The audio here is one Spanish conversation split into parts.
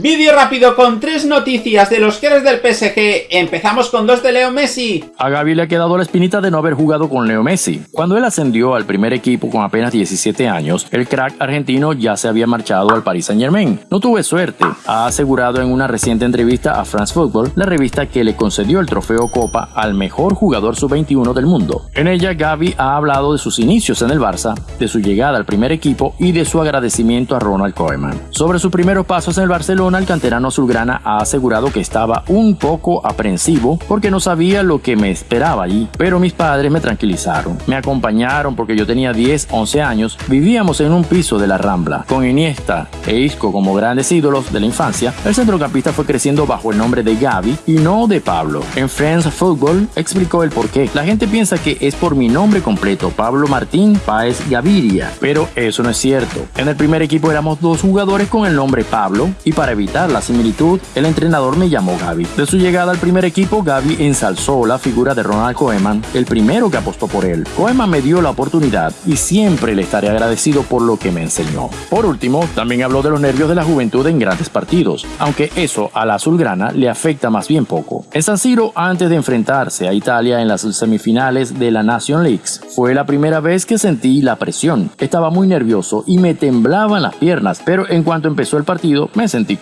Vídeo rápido con tres noticias de los eres del PSG. Empezamos con dos de Leo Messi. A Gaby le ha quedado la espinita de no haber jugado con Leo Messi. Cuando él ascendió al primer equipo con apenas 17 años, el crack argentino ya se había marchado al Paris Saint Germain. No tuve suerte, ha asegurado en una reciente entrevista a France Football, la revista que le concedió el trofeo Copa al mejor jugador sub-21 del mundo. En ella, Gaby ha hablado de sus inicios en el Barça, de su llegada al primer equipo y de su agradecimiento a Ronald Koeman. Sobre sus primeros pasos en el Barcelona, el canterano azulgrana ha asegurado que estaba un poco aprensivo porque no sabía lo que me esperaba allí, pero mis padres me tranquilizaron. Me acompañaron porque yo tenía 10, 11 años, vivíamos en un piso de la Rambla. Con Iniesta e Isco como grandes ídolos de la infancia, el centrocampista fue creciendo bajo el nombre de Gaby y no de Pablo. En Friends Football explicó el porqué. La gente piensa que es por mi nombre completo, Pablo Martín Páez Gaviria, pero eso no es cierto. En el primer equipo éramos dos jugadores con el nombre Pablo y para evitar la similitud, el entrenador me llamó Gaby. De su llegada al primer equipo, Gaby ensalzó la figura de Ronald Koeman, el primero que apostó por él. Koeman me dio la oportunidad y siempre le estaré agradecido por lo que me enseñó. Por último, también habló de los nervios de la juventud en grandes partidos, aunque eso a la azulgrana le afecta más bien poco. En San Siro, antes de enfrentarse a Italia en las semifinales de la Nation Leagues, fue la primera vez que sentí la presión. Estaba muy nervioso y me temblaban las piernas, pero en cuanto empezó el partido me sentí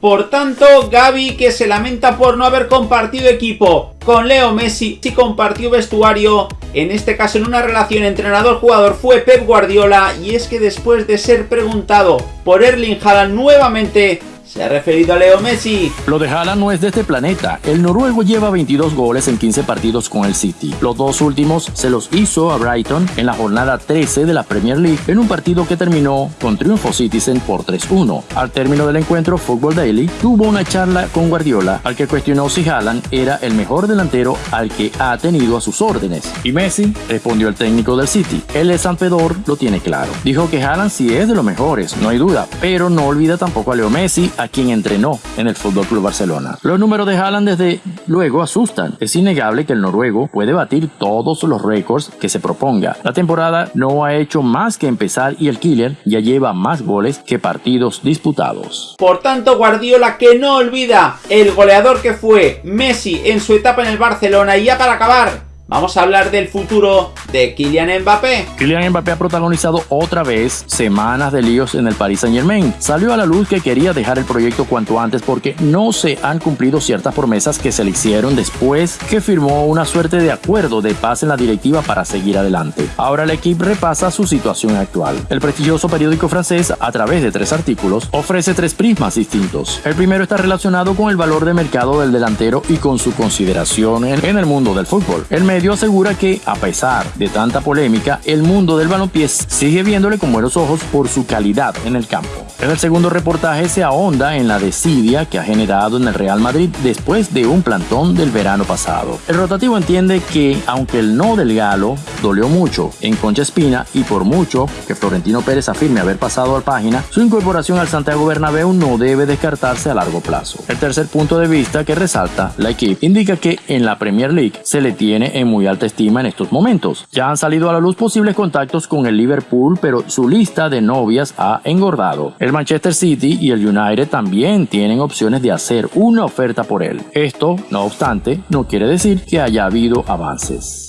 por tanto, Gaby que se lamenta por no haber compartido equipo con Leo Messi, si compartió vestuario, en este caso en una relación entrenador-jugador fue Pep Guardiola y es que después de ser preguntado por Erling Haaland nuevamente se ha referido a Leo Messi. Lo de Haaland no es de este planeta. El noruego lleva 22 goles en 15 partidos con el City. Los dos últimos se los hizo a Brighton en la jornada 13 de la Premier League en un partido que terminó con triunfo Citizen por 3-1. Al término del encuentro, Football Daily tuvo una charla con Guardiola al que cuestionó si Haaland era el mejor delantero al que ha tenido a sus órdenes. Y Messi respondió el técnico del City. El de San Pedro lo tiene claro. Dijo que Haaland sí es de los mejores, no hay duda, pero no olvida tampoco a Leo Messi a quien entrenó en el Fútbol Club Barcelona. Los números de Haaland desde luego asustan. Es innegable que el noruego puede batir todos los récords que se proponga. La temporada no ha hecho más que empezar y el killer ya lleva más goles que partidos disputados. Por tanto, Guardiola que no olvida el goleador que fue Messi en su etapa en el Barcelona y ya para acabar, Vamos a hablar del futuro de Kylian Mbappé. Kylian Mbappé ha protagonizado otra vez semanas de líos en el Paris Saint Germain. Salió a la luz que quería dejar el proyecto cuanto antes porque no se han cumplido ciertas promesas que se le hicieron después que firmó una suerte de acuerdo de paz en la directiva para seguir adelante. Ahora el equipo repasa su situación actual. El prestigioso periódico francés, a través de tres artículos, ofrece tres prismas distintos. El primero está relacionado con el valor de mercado del delantero y con su consideración en el mundo del fútbol. El asegura que, a pesar de tanta polémica, el mundo del balompié sigue viéndole con buenos ojos por su calidad en el campo. En el segundo reportaje se ahonda en la desidia que ha generado en el Real Madrid después de un plantón del verano pasado. El rotativo entiende que, aunque el no del Galo dolió mucho en Concha Espina y por mucho que Florentino Pérez afirme haber pasado al página, su incorporación al Santiago Bernabéu no debe descartarse a largo plazo. El tercer punto de vista que resalta la equipe indica que en la Premier League se le tiene en muy alta estima en estos momentos. Ya han salido a la luz posibles contactos con el Liverpool, pero su lista de novias ha engordado. El Manchester City y el United también tienen opciones de hacer una oferta por él. Esto, no obstante, no quiere decir que haya habido avances.